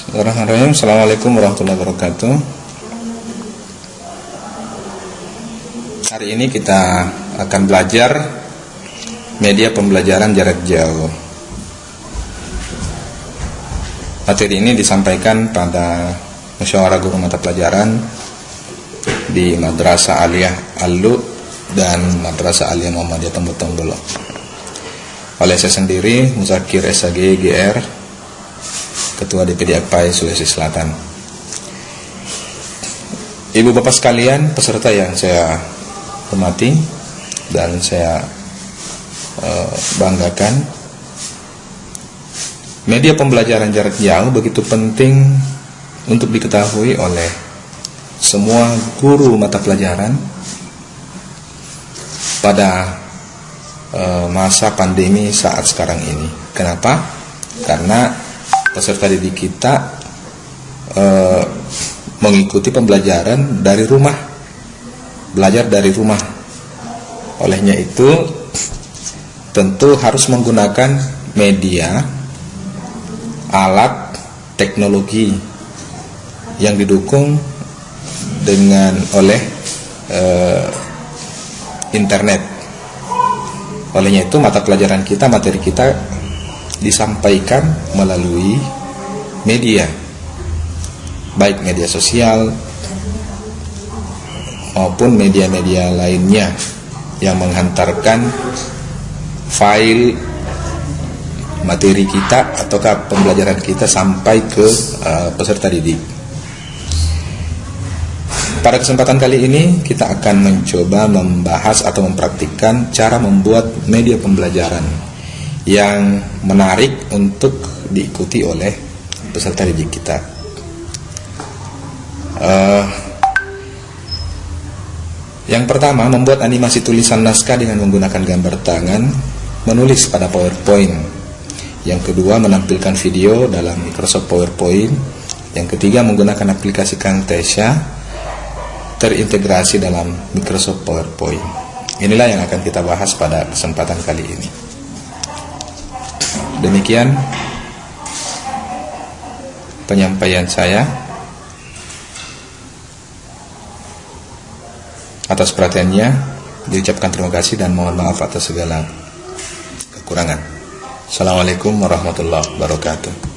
Bismillahirrahmanirrahim. Assalamualaikum warahmatullahi wabarakatuh. Hari ini kita akan belajar media pembelajaran jarak jauh. Materi ini disampaikan pada musyawarah guru mata pelajaran di Madrasah Aliyah Alu dan Madrasah Aliyah Muhammadiyah Tembok Oleh saya sendiri, Muzakir SAG GR, Ketua DPD AKPAI Sulawesi Selatan. Ibu bapak sekalian, peserta yang saya hormati dan saya uh, banggakan, media pembelajaran jarak jauh begitu penting untuk diketahui oleh semua guru mata pelajaran pada uh, masa pandemi saat sekarang ini. Kenapa? Karena peserta didik kita uh, mengikuti pembelajaran dari rumah, belajar dari rumah. Olehnya itu, tentu harus menggunakan media, alat, teknologi yang didukung dengan oleh uh, internet. Olehnya itu mata pelajaran kita, materi kita disampaikan melalui media. Baik media sosial maupun media-media lainnya yang menghantarkan file materi kita ataukah pembelajaran kita sampai ke uh, peserta didik. Pada kesempatan kali ini kita akan mencoba membahas atau mempraktikkan cara membuat media pembelajaran yang menarik untuk diikuti oleh peserta didik kita. Uh, yang pertama membuat animasi tulisan naskah dengan menggunakan gambar tangan, menulis pada PowerPoint. Yang kedua menampilkan video dalam Microsoft PowerPoint. Yang ketiga menggunakan aplikasi Camtasia terintegrasi dalam Microsoft PowerPoint. Inilah yang akan kita bahas pada kesempatan kali ini. Demikian penyampaian saya. Atas perhatiannya, diucapkan terima kasih dan mohon maaf atas segala kekurangan. Assalamualaikum warahmatullahi wabarakatuh.